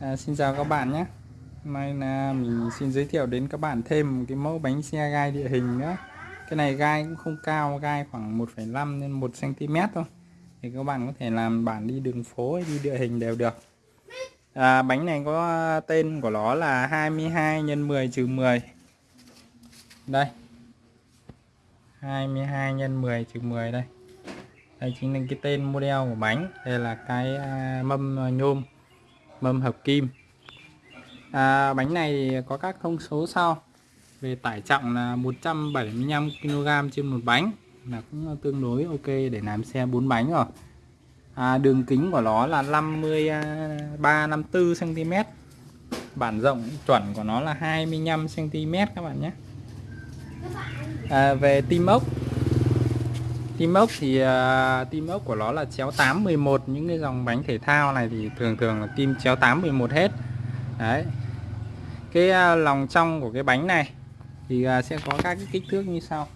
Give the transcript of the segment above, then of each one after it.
À, xin chào các bạn nhé. Hôm nay là mình xin giới thiệu đến các bạn thêm một cái mẫu bánh xe gai địa hình nữa. Cái này gai cũng không cao, gai khoảng 1,5 đến 1 cm thôi. Thì các bạn có thể làm bản đi đường phố hay đi địa hình đều được. À, Bánh này có tên của nó là 22 x 10 trừ 10 Đây. 22 x 10 trừ 10 đây. Đây chính là cái tên model của bánh. Đây là cái à, mâm nhôm mâm hợp kim. À, bánh này có các thông số sau. Về tải trọng là 175 kg trên một bánh là cũng tương đối ok để làm xe 4 bánh rồi. À, đường kính của nó là 53 54 cm bản rộng chuẩn của nó là 25 cm các bạn nhé. À, về tim ốc tim ốc thì à, uh, tim ốc của nó là chéo 8 11 những cái dòng bánh thể thao này thì thường thường là tim chéo 8 11 hết. Đấy. Cái uh, lòng trong của cái bánh này thì uh, sẽ có các cái kích thước như sau.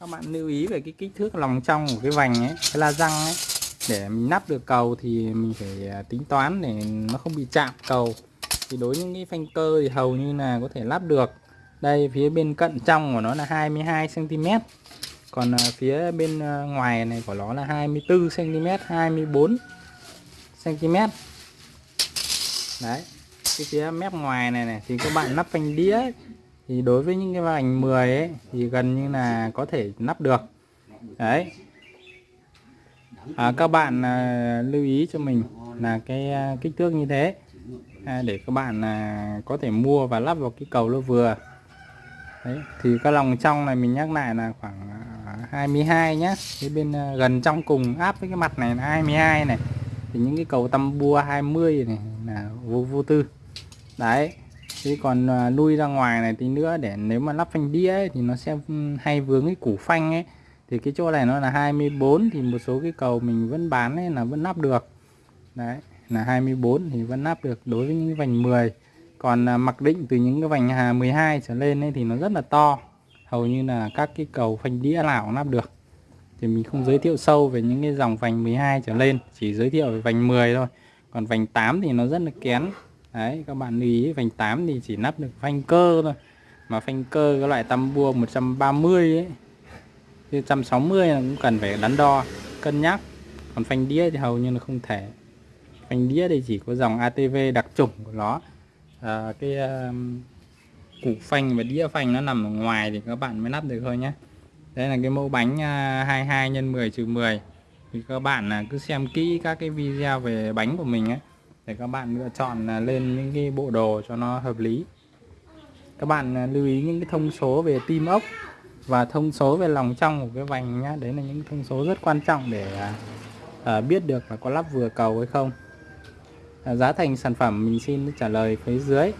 Các bạn lưu ý về cái kích thước lòng trong của cái vành ấy cái la răng ấy. Để mình nắp được cầu thì mình phải tính toán để nó không bị chạm cầu. Thì đối với những cái phanh cơ thì hầu như là có thể lắp được. Đây phía bên cận trong của nó là 22 cm còn à, phía bên à, ngoài này của nó là 24 cm 24 cm đấy cái phía mép ngoài này này thì các bạn nắp phanh đĩa. Ấy, thì đối với những cái vành 10 ấy thì gần như là có thể nắp được. Đấy. À, các bạn à, lưu ý cho mình là cái à, kích thước như thế. À, để các bạn à, có thể mua và lắp vào cái cầu nó vừa. Đấy thì cái lòng trong này mình nhắc lại là khoảng à, 22 nhá. Cái bên ờ, gần trong cùng áp với cái mặt này là 22 này. Thì những cái cầu tăm bua 20 này là vô vô tư. Đấy. Thế còn nuôi lui ra ngoài này tí nữa để nếu mà lắp phanh đĩa ấy, thì nó sẽ ừ, hay vướng cái củ phanh ấy. Thì cái chỗ này nó là 24 thì một số cái cầu mình vẫn bán ấy là vẫn lắp được. Đấy. Là 24 thì vẫn lắp được đối với những cái vành 10 còn ờ, mặc định từ những cái vành 12 trở lên ấy thì nó rất là to hầu như là các cái cầu phanh đĩa nào cũng lắp được. Thì mình không giới thiệu sâu về những cái dòng vành 12 trở lên chỉ giới thiệu về vành 10 thôi. Còn vành 8 thì nó rất là kén. Đấy các bạn lưu ý vành 8 thì chỉ lắp được phanh cơ thôi. Mà phanh cơ cái loại tăm bua 130 ấy 160 là cũng cần phải đắn đo cân nhắc. Còn phanh đĩa thì hầu như là không thể. Phanh đĩa thì chỉ có dòng ATV đặc trùng của nó. À, cái uh, củ phanh và đĩa phanh nó nằm ở ngoài thì các bạn mới lắp được thôi nhé. Đây là cái mẫu bánh 22 x 10 trừ 10 thì các bạn là cứ xem kỹ các cái video về bánh của mình ấy để các bạn lựa chọn à, lên những cái bộ đồ cho nó hợp lý. Các bạn à, lưu ý những cái thông số về tim ốc và thông số về lòng trong của cái vành nhá. Đấy là những thông số rất quan trọng để à, à biết được là có lắp vừa cầu hay không. À, giá thành sản phẩm mình xin trả lời phía dưới.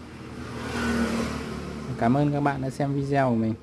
Cảm ơn các bạn đã xem video của mình.